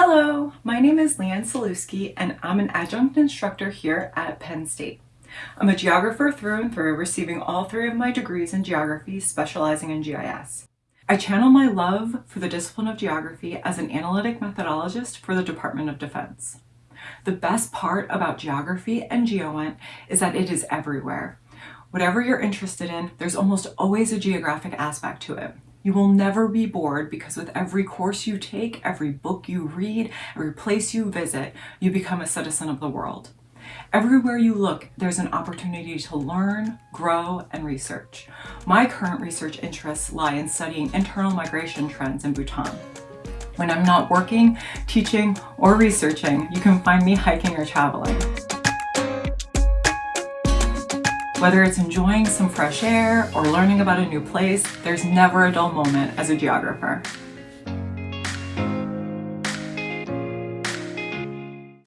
Hello, my name is Leanne Salewski and I'm an adjunct instructor here at Penn State. I'm a geographer through and through, receiving all three of my degrees in geography, specializing in GIS. I channel my love for the discipline of geography as an analytic methodologist for the Department of Defense. The best part about geography and GEOINT is that it is everywhere. Whatever you're interested in, there's almost always a geographic aspect to it. You will never be bored because with every course you take, every book you read, every place you visit, you become a citizen of the world. Everywhere you look, there's an opportunity to learn, grow, and research. My current research interests lie in studying internal migration trends in Bhutan. When I'm not working, teaching, or researching, you can find me hiking or traveling. Whether it's enjoying some fresh air or learning about a new place, there's never a dull moment as a geographer.